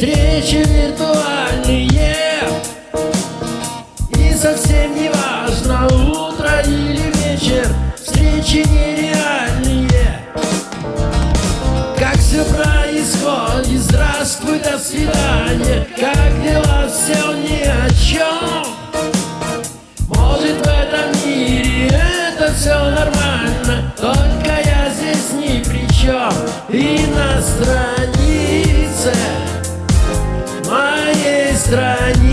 встречи виртуальные. И совсем не важно, утро или вечер Встречи нереальные. Как все происходит, здравствуй, до свидания. Как дела, все ни о чем Может в этом мире это все нормально Только я здесь ни при чем И на странице Моей страницы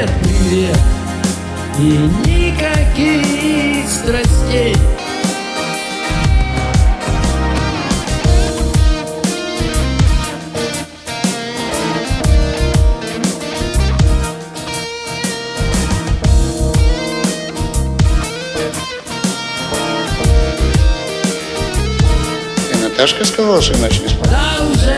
Привет, привет. И никаких страстей. Наташка сказала, что иначе не уже